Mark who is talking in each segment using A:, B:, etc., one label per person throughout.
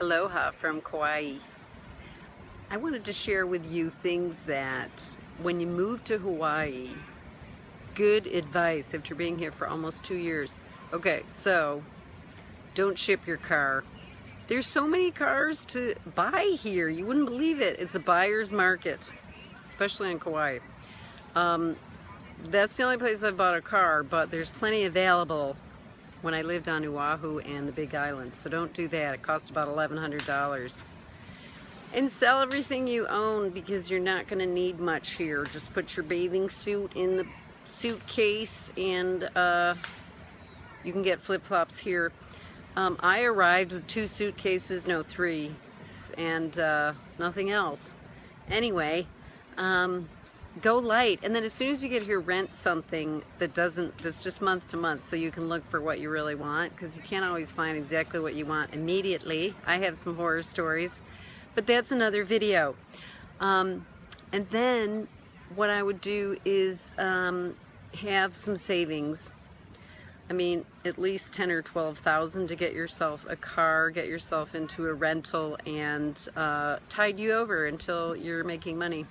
A: Aloha from Kauai. I wanted to share with you things that when you move to Hawaii, good advice after being here for almost two years. Okay, so don't ship your car. There's so many cars to buy here. You wouldn't believe it. It's a buyer's market, especially in Kauai. Um, that's the only place I've bought a car, but there's plenty available when I lived on Oahu and the Big Island. So don't do that. It costs about $1,100. And sell everything you own because you're not going to need much here. Just put your bathing suit in the suitcase and uh, you can get flip-flops here. Um, I arrived with two suitcases, no three, and uh, nothing else. Anyway, um, go light. And then as soon as you get here rent something that doesn't that's just month to month so you can look for what you really want because you can't always find exactly what you want immediately. I have some horror stories but that's another video. Um, and then what I would do is um, have some savings. I mean at least 10 or 12,000 to get yourself a car get yourself into a rental and uh, tide you over until you're making money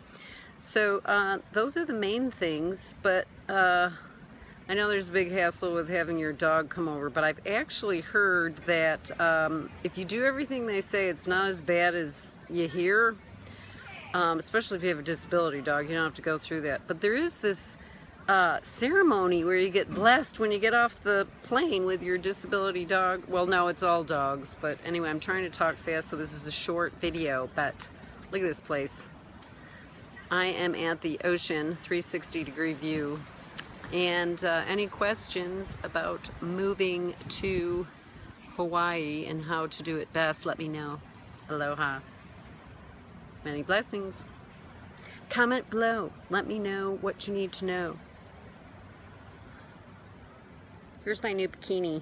A: so uh, those are the main things, but uh, I know there's a big hassle with having your dog come over, but I've actually heard that um, if you do everything they say, it's not as bad as you hear, um, especially if you have a disability dog, you don't have to go through that. But there is this uh, ceremony where you get blessed when you get off the plane with your disability dog. Well, no, it's all dogs, but anyway, I'm trying to talk fast, so this is a short video, but look at this place. I am at the ocean 360 degree view. And uh, any questions about moving to Hawaii and how to do it best let me know. Aloha. Many blessings. Comment below. Let me know what you need to know. Here's my new bikini